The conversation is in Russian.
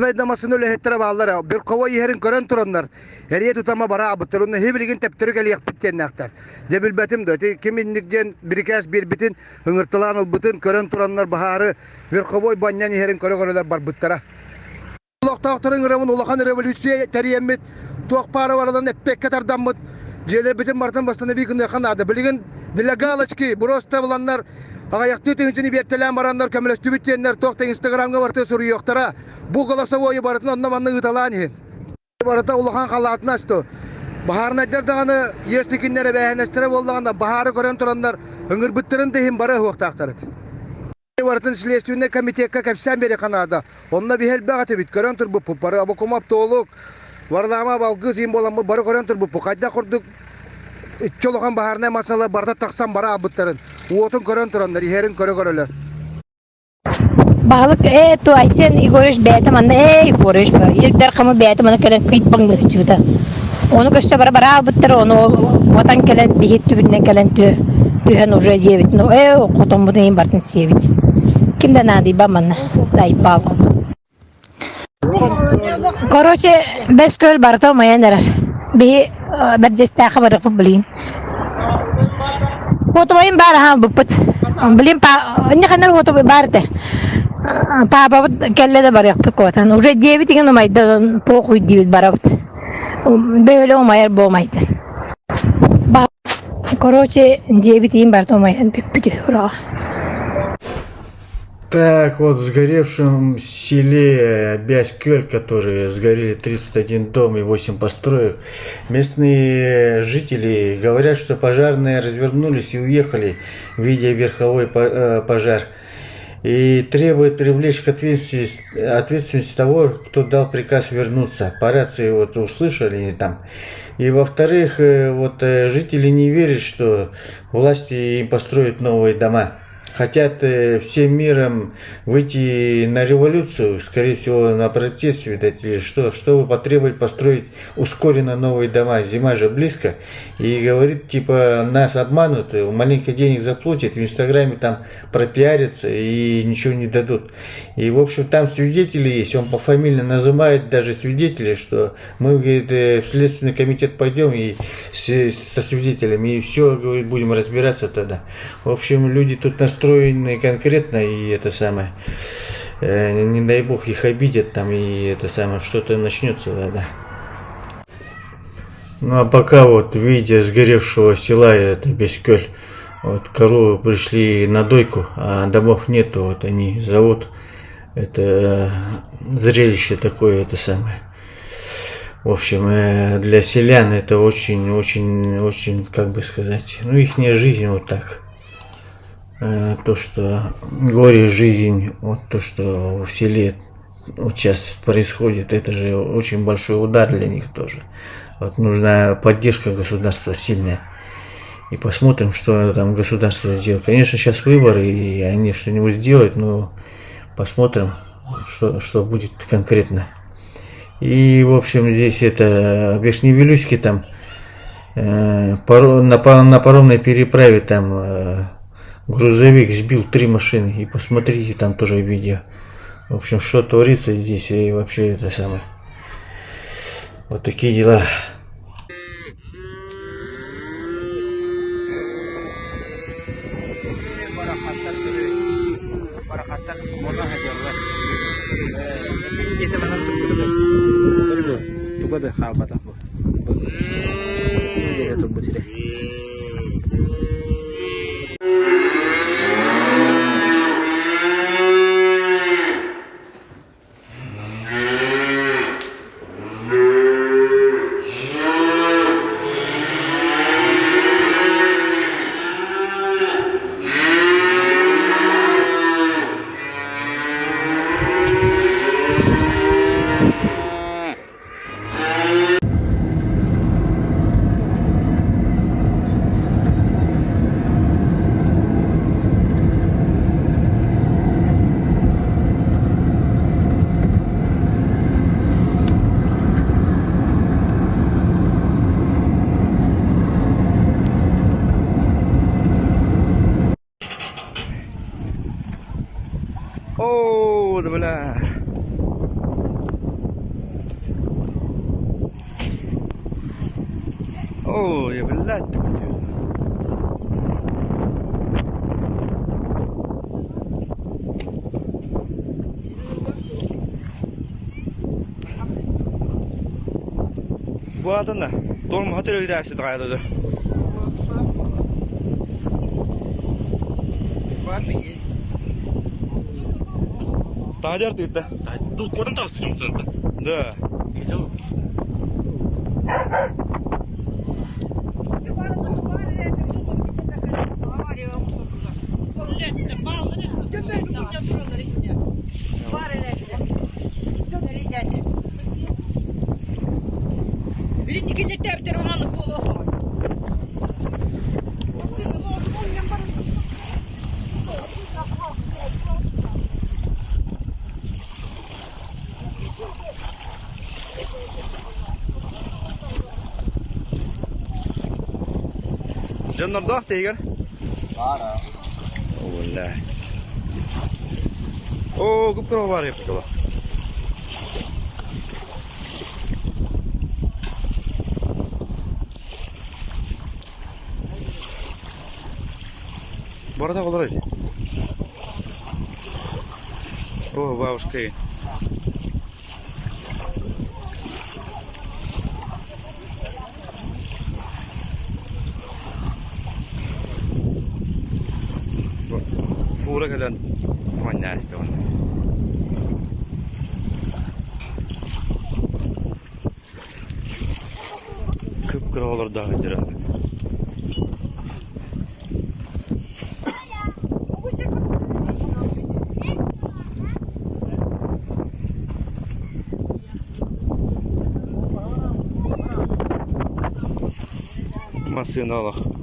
Найдамасын өлі хеттер бағалар, бір қова ехерін көрін тұранлар. Әриет ұтама бара абыттыр, оны хебілген тәптірі кәлі еқпіттен әқтар. Дебіл бәтім дөте, кеміндіктен бір кәс бір бітін, үңіртілан ұлбытын көрін тұранлар бағары, бір қова баннен ехерін көрі көрілер бар бұттара. Ұлақтақтырын ғырамын ұлақан революция тәріемет, туақпары варадан әппек кәтардаммыд, желе бітін мартын бастаны бейкін ады. Білген делегалочки, бұроста бұланлар Ағаяқты түйінчіні беттелен барандар көмілесті біттенлер тоқты инстаграмға барты сұры yoқтара. Бұл голосовой барытын онна манны ұталан ен. Барыта улахан қалатын асты. Бахарын әддердіғаны естікіндері бәйінестері болдығанда бахары көрен тұрандар үңір бүттірін дейін бары хуқтақтарыд. Барытын следственный комитетке кәпсән бері қанады. Онна бихел бәғаты бит көрен тұр бұппы. Бары абы комап толық. Варлама балгыз ем боламы бары көрен тұр бұппы. Қайда құрдық Чолохан баһарна масала барда таксан бара абыттарын. Уотын көрөн турандар, иһерин көрө көрөлөр. Баһалык э ту айсен игорыш бәтем анда эй горыш бар. Ирдер хамы бәтем анда кәлән кыйт баңды чыгыта. Оны көстә бара бара буттыр, оны ватан кәлән бихит түбеннән кәлән тө. Түһән уже девит. Ну э котом буны им бартын севит. ба нады баман зайпал. Короче, бес көл барто маянар. Би э, бәдҗестә хабар кып блин. Хутовым бар ха буппут. Блин, па, не ханал хутовый бар те. Папа вот келле да бар котан. Уже девять ген похуй девять бар вот. Бейле болмайды. Короче, девять ген бар томайын. Так, вот в сгоревшем селе Бяськёль, который сгорели 31 дом и 8 построек, местные жители говорят, что пожарные развернулись и уехали, видя верховой э, пожар. И требуют привлечь к ответственности, ответственности того, кто дал приказ вернуться. По рации вот услышали там. И во-вторых, э, вот э, жители не верят, что власти им построят новые дома хотят э, всем миром выйти на революцию, скорее всего, на протест, видать, или что, чтобы потребовать построить ускоренно новые дома. Зима же близко. И говорит, типа, нас обманут, э, маленько денег заплатят, в Инстаграме там пропиарятся и ничего не дадут. И, в общем, там свидетели есть, он пофамильно называет даже свидетелей, что мы, говорит, э, в Следственный комитет пойдем и со свидетелями, и все, говорит, будем разбираться тогда. В общем, люди тут настроены конкретно, и это самое, э, не дай бог их обидят там, и это самое, что-то начнется тогда. Ну а пока вот видя сгоревшего села, это Бескёль, вот коровы пришли на дойку, а домов нету, вот они зовут, это э, зрелище такое, это самое. В общем, э, для селян это очень, очень, очень, как бы сказать, ну их жизнь вот так. Э, То, что горе жизнь, вот то, что в селе вот сейчас происходит, это же очень большой удар для них тоже. Вот нужна поддержка государства сильная. И посмотрим, что там государство сделает. Конечно, сейчас выборы, и они что-нибудь сделают, но посмотрим, что, что будет конкретно. И, в общем, здесь это Вишневилюськи там э, на, на паромной переправе там э, грузовик сбил три машины. И посмотрите там тоже видео. В общем, что творится здесь и вообще это самое. Вот такие дела. yete bana tuttu. Saygılar. Oo ya billah. Bu adın da dolma hotel ödəsi qaydadır. Var mı? Bu adında dolma hatırlıyor dersi dağıldı. Тадер ты это? Тут кодом там стрим центр. Да. Видел? Birinci Diyan na ba, tiger? Para. Wala. Oo, gupro ba rin ito ba? Борода колорить. О, бабушка. Gelen manyak işte onu. Kıpkırı olur daha önce. Masinalar.